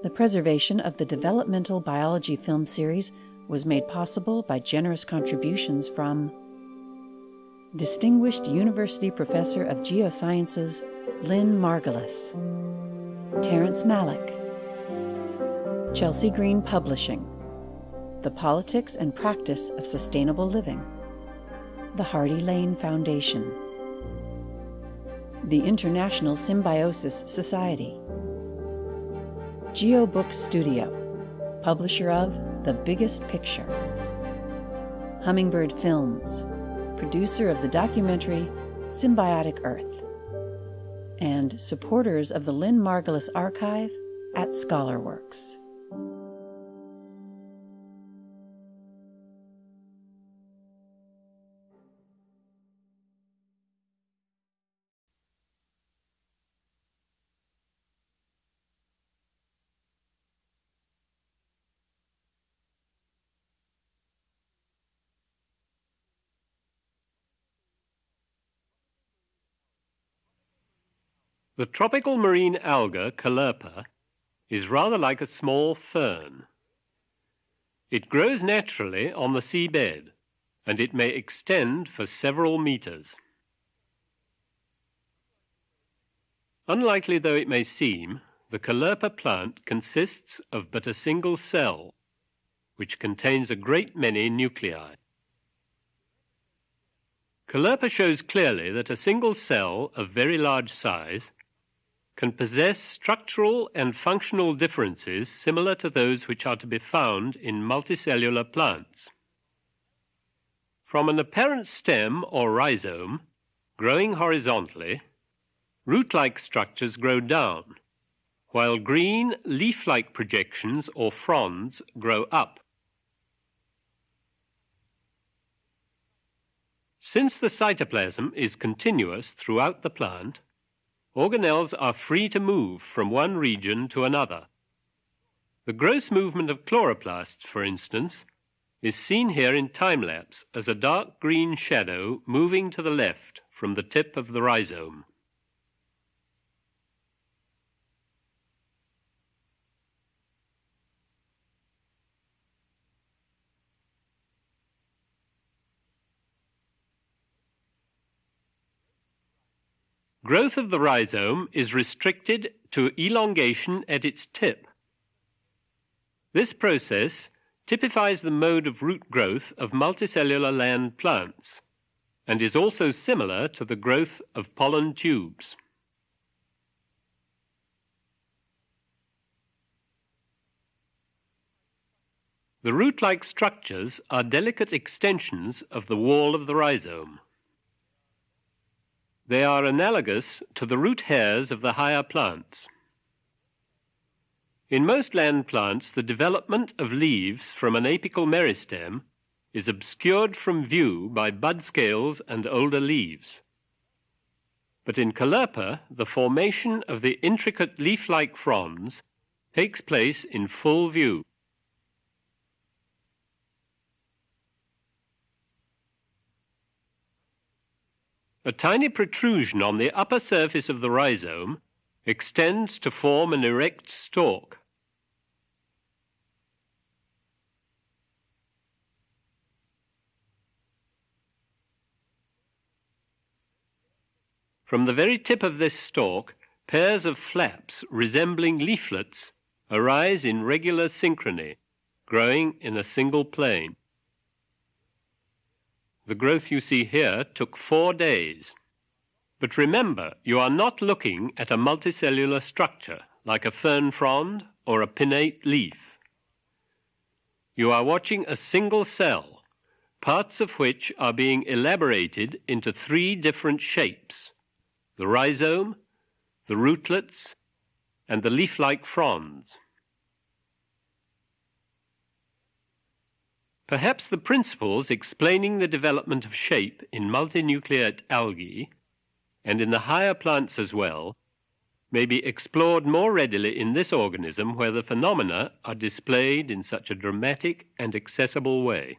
The preservation of the developmental biology film series was made possible by generous contributions from Distinguished University Professor of Geosciences Lynn Margulis, Terrence Malick, Chelsea Green Publishing, The Politics and Practice of Sustainable Living, the Hardy Lane Foundation, the International Symbiosis Society, GeoBook Studio, publisher of The Biggest Picture, Hummingbird Films, producer of the documentary Symbiotic Earth, and supporters of the Lynn Margulis Archive at ScholarWorks. The tropical marine alga, Caulerpa, is rather like a small fern. It grows naturally on the seabed, and it may extend for several meters. Unlikely though it may seem, the Caulerpa plant consists of but a single cell, which contains a great many nuclei. Caulerpa shows clearly that a single cell of very large size can possess structural and functional differences similar to those which are to be found in multicellular plants. From an apparent stem or rhizome, growing horizontally, root-like structures grow down, while green leaf-like projections or fronds grow up. Since the cytoplasm is continuous throughout the plant, organelles are free to move from one region to another. The gross movement of chloroplasts, for instance, is seen here in time-lapse as a dark green shadow moving to the left from the tip of the rhizome. Growth of the rhizome is restricted to elongation at its tip. This process typifies the mode of root growth of multicellular land plants and is also similar to the growth of pollen tubes. The root-like structures are delicate extensions of the wall of the rhizome. They are analogous to the root hairs of the higher plants. In most land plants, the development of leaves from an apical meristem is obscured from view by bud scales and older leaves. But in Caulerpa, the formation of the intricate leaf-like fronds takes place in full view. A tiny protrusion on the upper surface of the rhizome extends to form an erect stalk. From the very tip of this stalk, pairs of flaps resembling leaflets arise in regular synchrony, growing in a single plane. The growth you see here took four days. But remember, you are not looking at a multicellular structure like a fern frond or a pinnate leaf. You are watching a single cell, parts of which are being elaborated into three different shapes the rhizome, the rootlets, and the leaf like fronds. Perhaps the principles explaining the development of shape in multinucleate algae, and in the higher plants as well, may be explored more readily in this organism where the phenomena are displayed in such a dramatic and accessible way.